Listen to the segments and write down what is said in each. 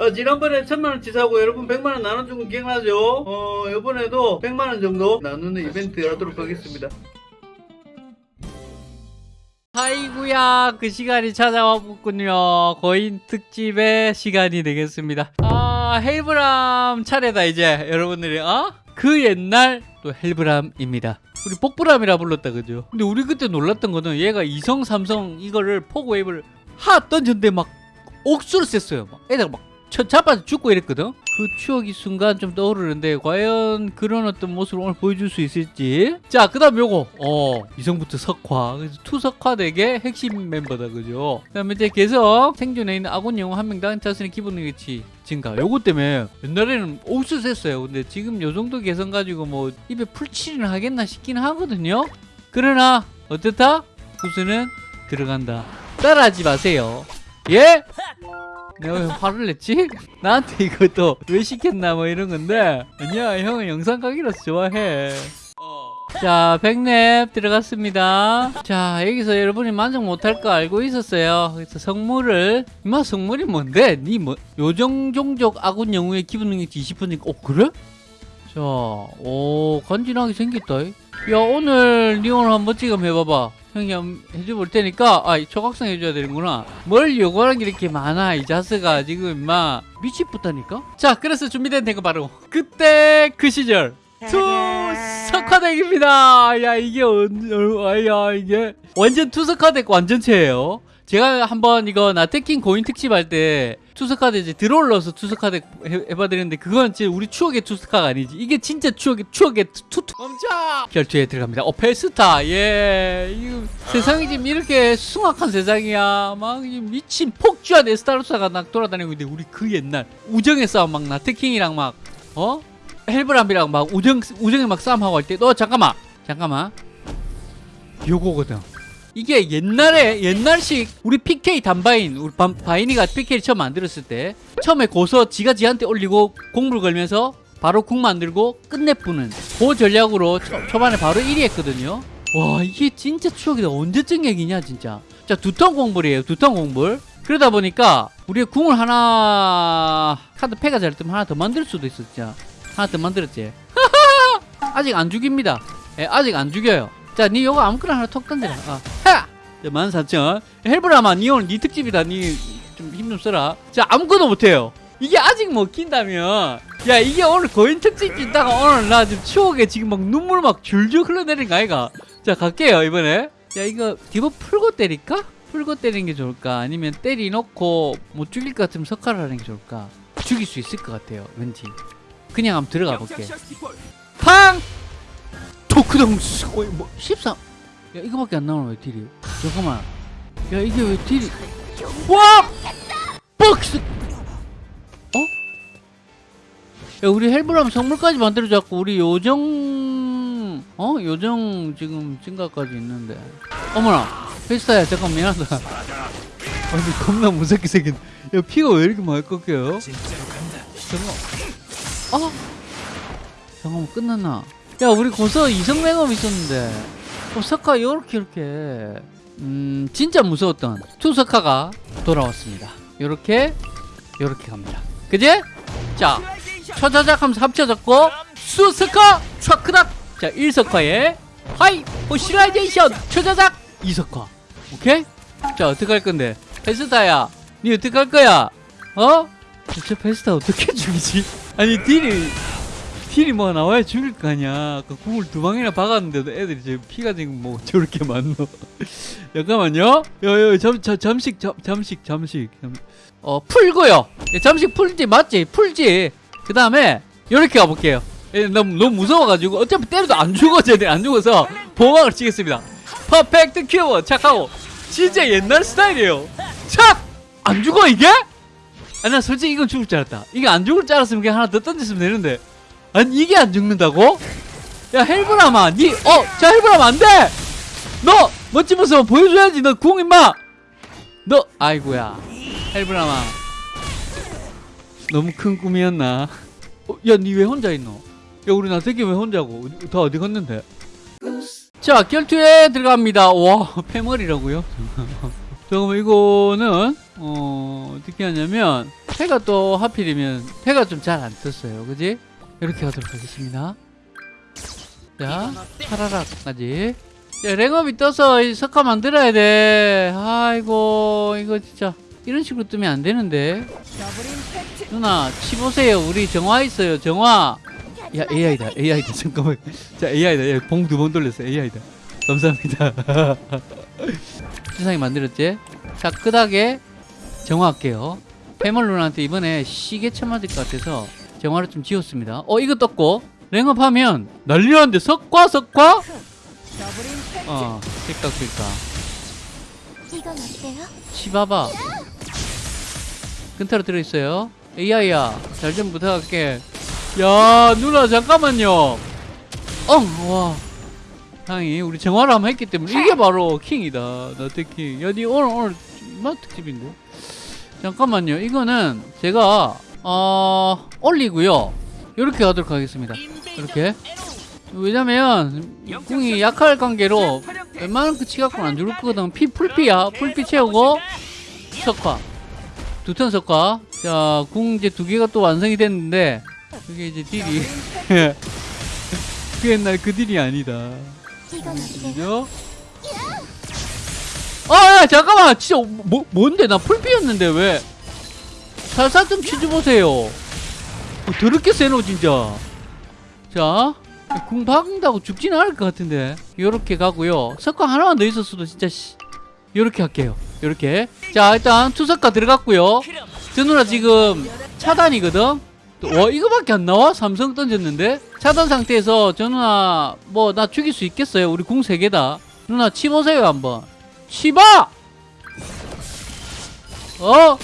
어, 지난번에 천만원 치 사고 여러분 백만원 나눠준 거 기억나죠? 어, 이번에도 백만원 정도 나누는 이벤트 하도록 하겠습니다. 아이구야 그 시간이 찾아왔군요 거인 특집의 시간이 되겠습니다 아 헬브람 차례다 이제 여러분들이 어? 그 옛날 또 헬브람입니다 우리 복브람이라 불렀다 그죠 근데 우리 그때 놀랐던 거는 얘가 이성 삼성 이거를 포그웨이브를 하 던졌는데 막 옥수를 쐈어요 막 애들 막 쳐, 잡아서 죽고 이랬거든? 그 추억이 순간 좀 떠오르는데 과연 그런 어떤 모습을 오늘 보여줄 수 있을지. 자그 다음 요거. 어 이성부터 석화. 그래서 투석화 덱의 핵심 멤버다 그죠? 그 다음에 이제 계속 생존에 있는 아군 영웅 한 명당 자신의 기본 능력치 증가. 요거 때문에 옛날에는 옥수 쐈어요. 근데 지금 요 정도 개선 가지고 뭐 입에 풀칠이나 하겠나 싶긴 하거든요? 그러나 어떻다? 구수는 들어간다. 따라하지 마세요. 예? 내가 왜 화를 냈지? 나한테 이것도 왜 시켰나 뭐 이런 건데 아니야 형은 영상 각이라서 좋아해 자 백랩 들어갔습니다 자 여기서 여러분이 만족 못할 거 알고 있었어요 그래서 성물을 임마 성물이 뭔데? 니뭐 요정 종족 아군 영웅의 기본 능력치 20%니까 어 그래? 자 오 간지나게 생겼다. 야 오늘 니 오늘 한번 찍음 해봐봐. 형이 한번 해줘볼 테니까 아 초각성 해줘야 되는구나. 뭘 요구하는 게 이렇게 많아 이 자스가 지금 임마. 미치겠다니까? 자 그래서 준비된 거 바로 그때 그 시절. 투 석화덱입니다. 야 이게 언, 어, 아야 이게 완전 투석화덱 완전체예요 제가 한번 이거 나태킹 고인 특집 할 때 투석카드 이제 투석카드 해- 해봐드렸는데 그건 진짜 우리 추억의 투석카가 아니지. 이게 진짜 추억의 추억의 투투 멈춰! 결투에 들어갑니다. 어 페스타. 예. 이거 세상이 지금 이렇게 숭악한 세상이야. 막이 미친 폭주한 에스타로사가 막 돌아다니고 있는데 우리 그 옛날 우정의 싸움 막 나태킹이랑 막 어? 헬브람이랑 막 우정 우정의 막 싸움하고 할 때 너 잠깐만. 잠깐만. 요거거든 이게 옛날에 옛날식 우리 PK 단바인 우리 바, 바인이가 PK를 처음 만들었을 때 처음에 고서 지가 지한테 올리고 공물 걸면서 바로 궁 만들고 끝내뿌는 그 전략으로 초, 초반에 바로 1위 했거든요. 와 이게 진짜 추억이다. 언제적 얘기냐 진짜. 자 두턴 공불이에요 두턴 공불 그러다 보니까 우리가 궁을 하나 카드 패가 잘 뜨면 하나 더 만들 수도 진짜 하나 더 만들었지. 아직 안 죽입니다. 예, 아직 안 죽여요 자, 니 요거 아무거나 하나 톡 던져라. 아, 하! 14,000. 헬브라마, 니 오늘 니 특집이다. 니 좀 힘 좀 써라. 자, 아무것도 못해요. 이게 아직 먹힌다면, 야, 이게 오늘 거인 특집 있다가 오늘 나 지금 추억에 지금 막 눈물 막 줄줄 흘러내리는 거 아이가? 자, 갈게요, 이번에. 야, 이거 디버 풀고 때릴까? 풀고 때리는 게 좋을까? 아니면 때리놓고 못 죽일 것 같으면 석화를 하는 게 좋을까? 죽일 수 있을 것 같아요, 왠지. 그냥 한번 들어가 볼게. 팡! 토크동 거의 뭐 13. 야 이거밖에 안 나오는 왜 딜이? 잠깐만. 야 이게 왜 딜이? 와! 박스. 어? 야 우리 헬브람 성물까지 만들어졌고 우리 요정 어 요정 지금 증가까지 있는데. 어머나 페스타야 잠깐 미안하다. 아니 겁나 무섭게 생긴. 야 피가 왜 이렇게 많이 꺾여요? 잠깐. 아 잠깐만 끝났나? 야 우리 고서 이성 매너음 있었는데 어 석화 요렇게 이렇게 음 진짜 무서웠던 투석화가 돌아왔습니다 요렇게 요렇게 갑니다 그지? 자 처자작 하면서 합쳐졌고 수석화 촥크닥 자 1석화에 하이 포시라이제이션 처자작 2석화 오케이? 자 어떻게 할 건데 페스타야 니 어떻게 할 거야? 어? 저 페스타 어떻게 죽이지? 아니 딜이 딜이 뭐 나와야 죽일 거 아니야. 그 궁을 두 방이나 박았는데도 애들이 지금 피가 지금 뭐 저렇게 많노. 잠깐만요. 여 여 잠, 잠 잠식 잠, 잠식 잠식. 잠, 어 풀고요. 예, 잠식 풀지 맞지? 풀지. 그 다음에 이렇게 가볼게요. 예, 너무 너무 무서워가지고 어차피 때려도 안 죽어져야 돼. 안 죽어서 보호막을 치겠습니다. perfect cube 착하고 진짜 옛날 스타일이에요. 착! 안 죽어 이게? 아, 나 솔직히 이건 죽을 줄 알았다. 이게 안 죽을 줄 알았으면 그냥 하나 더 던졌으면 되는데. 아니 이게 안 죽는다고? 야 헬브라마 니 어! 자 헬브라마 안돼! 너! 멋진 모습 보여줘야지 너 궁 임마! 너 아이고야 헬브라마 너무 큰 꿈이었나? 어, 야니 왜 혼자 있노? 야 우리 나새끼 왜 혼자고? 다 어디 갔는데? 자 결투에 들어갑니다 와 패머리라고요? 잠깐만 이거는 어 어떻게 하냐면 해가 또 하필이면 해가 좀 잘 안 떴어요 그지? 이렇게 하도록 하겠습니다. 자 차라락까지? 자 랭업이 떠서 이 석화 만들어야 돼. 아이고 이거 진짜. 이런 식으로 뜨면 안 되는데. 누나 치보세요. 우리 정화 있어요 정화. 야 AI다 AI다. 잠깐만. 자 AI다. 봉 두 번 돌렸어 AI다. 감사합니다. 세상에 만들었지? 자 끄닥에 정화할게요. 패멀 누나한테 이번에 시계 쳐 맞을 것 같아서 정화를 좀 지웠습니다. 어 이거 떴고 랭업하면 난리 났는데 석과 석과? 어 이건 어때요? 치바바. 근타로 들어있어요. AI야 잘 좀 부탁할게. 야 누나 잠깐만요. 엉와. 다행히 우리 정화를 한번 했기 때문에 이게 바로 킹이다. 나트킹 야니 오늘 오늘 이마 특집인데. 잠깐만요. 이거는 제가 어 올리고요 이렇게 가도록 하겠습니다 이렇게 왜냐면 궁이 약할 관계로 웬만한 그 치 갖고는 안 죽을 거거든 피 풀피야 풀피 채우고 석화 두턴 석화 자궁 이제 두 개가 또 완성이 됐는데 그게 이제 딜이 그 옛날 그 딜이 아니다? 그죠? 아, 야, 잠깐만. 진짜 뭐 뭔데? 나 풀피였는데 왜? 살살 좀 치줘보세요. 어, 더럽게 세노 진짜. 자, 궁 박는다고 죽지는 않을 것 같은데. 요렇게 가고요. 석화 하나만 더 있었어도 진짜 씨. 요렇게 할게요. 요렇게. 자, 일단 투석가 들어갔고요. 저 누나 지금 차단이거든. 또, 와 이거밖에 안 나와? 삼성 던졌는데 차단 상태에서 저 누나 뭐 나 죽일 수 있겠어요? 우리 궁 3개다 누나 치보세요 한번 치봐! 어?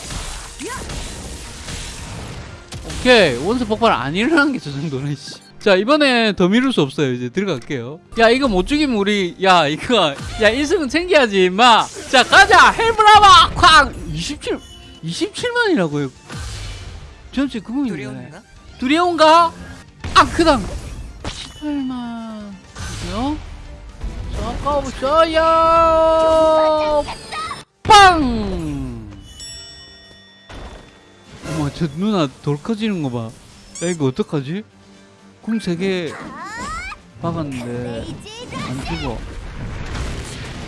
오케이 원수 폭발 안 일어나는 게저 정도네 씨. 자 이번엔 더 미룰 수 없어요. 이제 들어갈게요. 야 이거 못 죽이면 우리. 야 이거. 야 1승은 챙겨야지 임마. 자 가자. 헬브라마 쾅! 27, 27만이라고요. 전체 그거인데 두려운가? 아 그당 18만. 이요? 자 가보자요 빵 저 누나 돌 커지는 거 봐. 야 이거 어떡하지? 궁 3개 박았는데 안 죽어.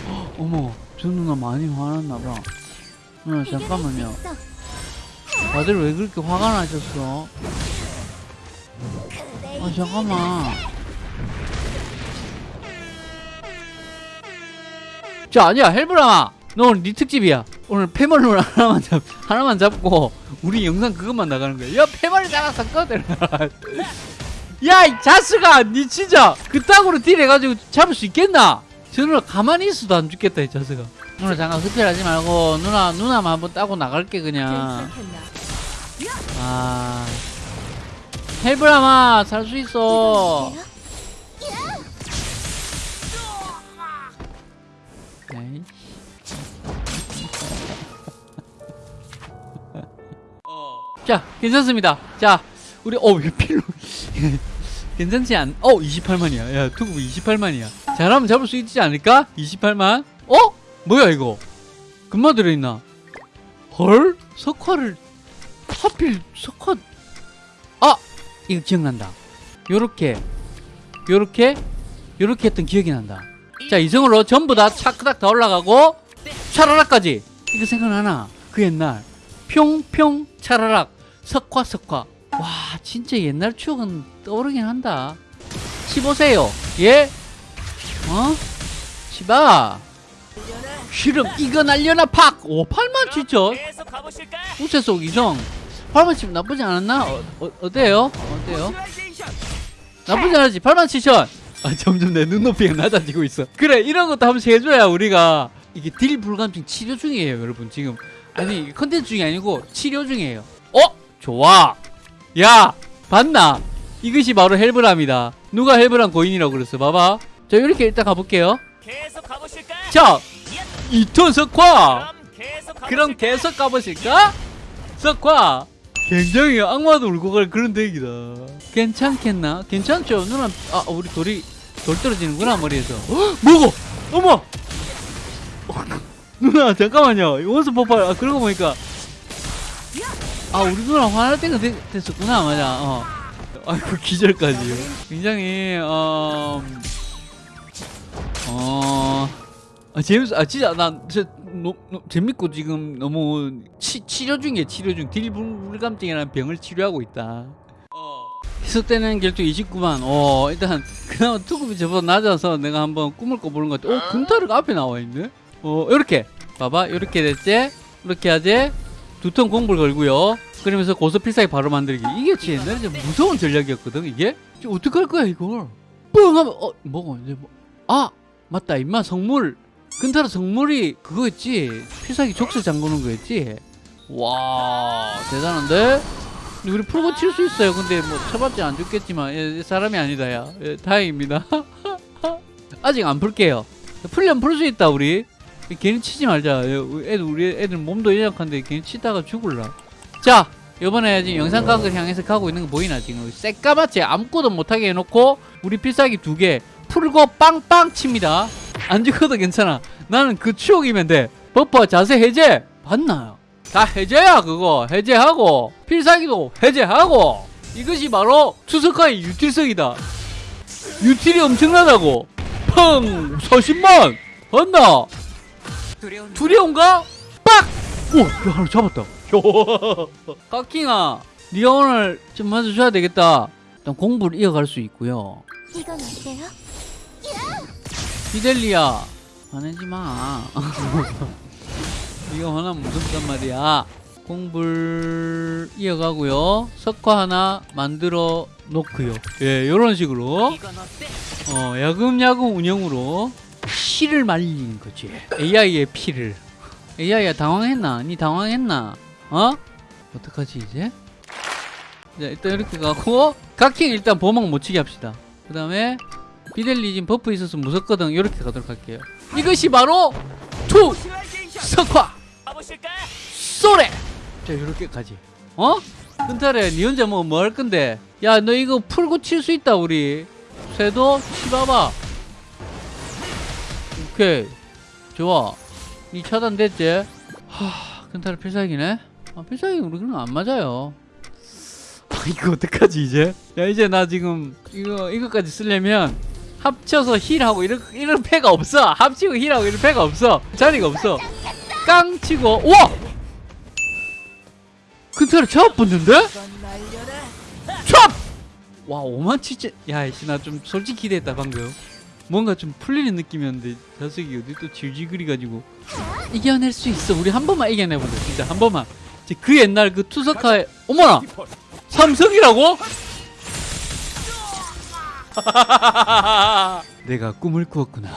헉, 어머 저 누나 많이 화났나 봐. 누나 잠깐만요. 다들 왜 그렇게 화가 나셨어? 아 잠깐만. 자 아니야 헬브라마. 너 오늘 네 특집이야. 오늘 패멀로 하나만 잡 하나만 잡고 우리 영상 그것만 나가는 거야. 야 패멀이 잡았었거든. 야이 자스가 니 진짜 그따구로 딜 해가지고 잡을 수 있겠나? 저 누나 가만히 있어도 안 죽겠다 이 자스가. 누나 잠깐 흡혈하지 말고 누나 누나만 한번 따고 나갈게 그냥. 아. 헬브라마 살 수 있어 자 괜찮습니다. 자 우리 어왜 필로? 괜찮지 않? 어 28만이야. 야 투구 28만이야. 잘하면 잡을 수 있지 않을까? 28만? 어? 뭐야 이거? 금마 들어있나? 헐? 석화를 하필 석화. 아! 이거 기억난다. 요렇게 요렇게 요렇게 했던 기억이 난다. 자 이성으로 전부 다 차크닥 다 올라가고 차라락까지. 이거 생각나나? 그 옛날. 평평 차라락 석화 석화 와 진짜 옛날 추억은 떠오르긴 한다 치보세요 예? 어? 치봐 실험 이거 날려나 팍 오 8만 진짜 계속 가보실까? 우체 속 이성 8만 치면 나쁘지 않았나? 어, 어, 어때요? 어때요? 나쁘지 않았지 8만 7천 아 점점 내 눈높이가 낮아지고 있어 그래 이런 것도 한 번씩 해줘야 우리가 이게 딜 불감증 치료 중이에요 여러분 지금 아니 컨텐츠 중이 아니고 치료 중이에요 어? 좋아. 야 봤나? 이것이 바로 헬브람이다. 누가 헬브람 고인이라고 그랬어? 봐봐. 자 이렇게 일단 가볼게요. 계속 가보실까? 자 2톤 석화. 그럼 계속 가보실까? 석화. 굉장히 악마도 울고 갈 그런 덱이다. 괜찮겠나? 괜찮죠? 누나 아 우리 돌이 돌 떨어지는구나 머리에서. 헉, 뭐고? 어머! 어, 누나 잠깐만요. 원수 폭발. 아 그러고 보니까 아 우리 누나 화날 때가 되- 됐었구나 맞아. 어. 아이고 기절까지요. 굉장히 어... 어... 아 재밌어. 아 진짜 난 진짜 너, 너, 재밌고 지금 너무 치, 치료 중이야 치료 중. 딜불감증이라는 병을 치료하고 있다. 희석되는 결투 29만. 어 일단 그나마 투급이 저보다 낮아서 내가 한번 꿈을 꿔보는 것 같아. 어 금타르가 앞에 나와 있네? 어 이렇게. 봐봐 이렇게 됐지? 이렇게 하지 두턴 공불 걸고요. 그러면서 고속 필살기 바로 만들기. 이게 진짜 옛날에 좀 무서운 전략이었거든 이게. 지금 어떡할 거야 이걸? 뻥 하면 어 뭐고 이제 뭐 아 맞다 임마 성물. 근타르 성물이 그거였지. 필살기 족쇄 잠그는 거였지. 와 대단한데? 우리 풀고 칠 수 있어요. 근데 뭐 쳐봤자 안 죽겠지만 예, 사람이 아니다 야. 예, 다행입니다. 아직 안 풀게요. 풀려면 풀 수 있다 우리 괜히 치지 말자. 애들 우리 애들 몸도 연약한데 괜히 치다가 죽을라. 자 이번에 지금 영상 각을 향해서 가고 있는 거 보이나? 지금 새까맣지? 아무것도 못하게 해놓고 우리 필살기 두 개 풀고 빵빵 칩니다. 안 죽어도 괜찮아. 나는 그 추억이면 돼. 버퍼 자세 해제! 봤나요? 다 해제야 그거. 해제하고 필살기도 해제하고. 이것이 바로 투석가의 유틸성이다. 유틸이 엄청나다고. 펑! 40만! 봤나? 두려운 두려운가? 빡! 오! 야 하나 잡았다 깍킹아 니가 오늘 좀 맞아줘야 되겠다 일단 공부를 이어갈 수 있고요 이건 어때요? 피델리야 화내지 마 네가 화나면 무섭단 말이야 공불 이어가고요 석화 하나 만들어 놓고요 예 요런 식으로? 어 야금야금 운영으로 피를 말리는 거지 AI의 피를 AI야 당황했나? 니 당황했나? 어? 어떡하지 이제? 자 일단 이렇게 가고 각킹 일단 보막 못 치게 합시다 그 다음에 비델리 지금 버프 있어서 무섭거든 이렇게 가도록 할게요 이것이 바로 투 석화? 쏘래 자 이렇게까지 어? 근타래 니 혼자 뭐 뭐 할 건데 야 너 이거 풀고 칠 수 있다 우리 쇠도 치봐봐 오케이. 좋아. 니 차단됐지? 하 근타래 필살기네? 아 필살기 우리 거안 맞아요. 아 이거 어떡하지 이제? 야 이제 나 지금 이거 이거까지 쓰려면 합쳐서 힐하고 이런 이런 패가 없어. 합치고 힐하고 이런 패가 없어. 자리가 없어. 깡 치고 우와! 근타를 잡아 붙는데? 찹! 와 5만 7천 야 이씨 나 좀 솔직히 기대했다 방금 뭔가 좀 풀리는 느낌이었는데 자석이 어디 또 질질거리가지고. 이겨낼 수 있어. 우리 한 번만 이겨내보자 진짜 한 번만. 이제 그 옛날 그 투석카의 어머나! 삼성이라고? 내가 꿈을 꾸었구나